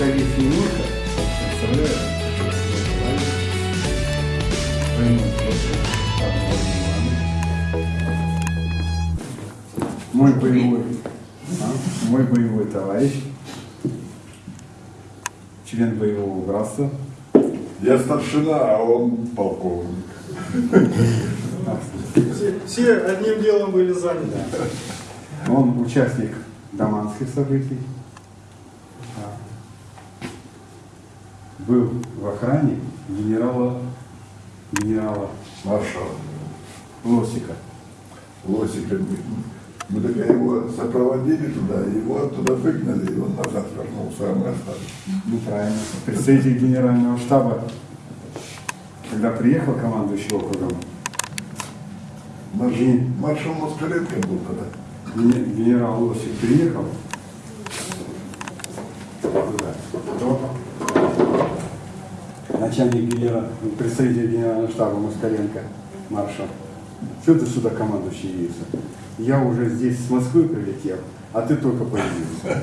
Давид Егорка, мой боевой, а? мой боевой товарищ, член боевого братства. Я старшина, а он полковник. Все, все одним делом были заняты. Он участник даманских событий. Был в охране генерала, генерала Маршал. Лосика. Лосика. Мы так его сопроводили туда, его оттуда выгнали, и он назад вернулся, а мы остались. Ну, правильно. Представитель генерального штаба, когда приехал командующий округом, Маршал, маршал Москаленко был тогда. ген- генерал Лосик приехал туда, то начальник генерала, представитель генерального штаба Москаленко, маршал, что ты сюда командующий явился? Я уже здесь с Москвы прилетел, а ты только появился.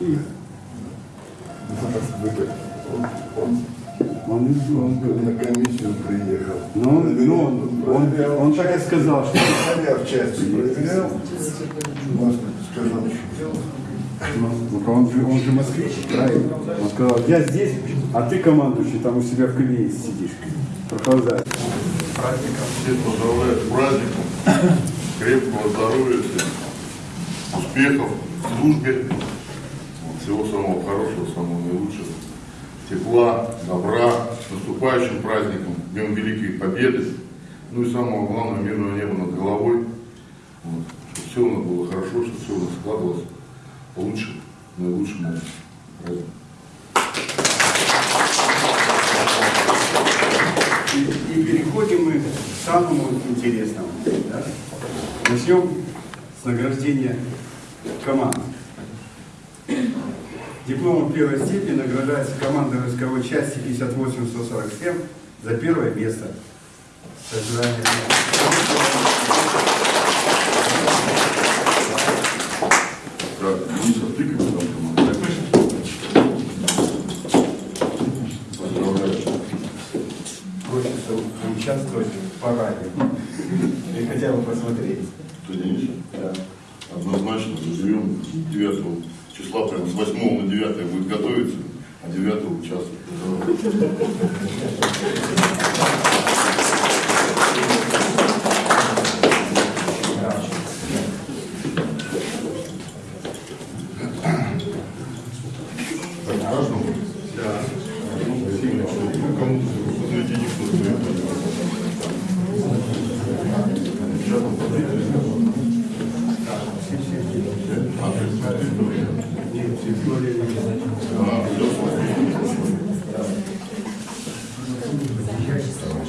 И Он, он, он, он он, был на комиссию приехал. ну, ну, он, он, он так и сказал, что Я в части проверял. Сказал, что Ну, он же, он же москвич, правильно? Он сказал, я здесь, а ты командующий там у себя в кабинете сидишь. Прохлаждаешь. праздником. Всех поздравляю с праздником. Крепкого здоровья всем. Успехов в службе. Всего самого хорошего, самого наилучшего. Тепла, добра. С наступающим праздником. Днем Великой Победы. Ну и самого главного, мирного неба над головой. Вот. Чтобы все у нас было хорошо, чтобы все у нас складывалось лучше, наилучшим образом. Праздник. И, и переходим мы к самому интересному. да. Начнем с награждения команд. Дипломом первой степени награждается команда войсковой части 58-147 за первое место. Сожаление. Так, Дениса, тыкай там команду. Поздравляю. Хочется участвовать в параде. И хотя бы посмотреть. Ты Денис? Однозначно заживем 9 числа, прям с 8 на 9 будет готовиться, а 9 участвовать. Так, каждому? Да. Сильно. Ну, кому-то возле денег нужно. Сейчас там подойдет. А, все,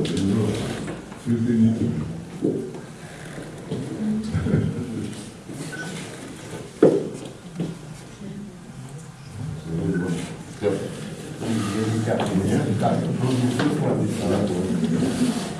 entendeu? Fio de nível. De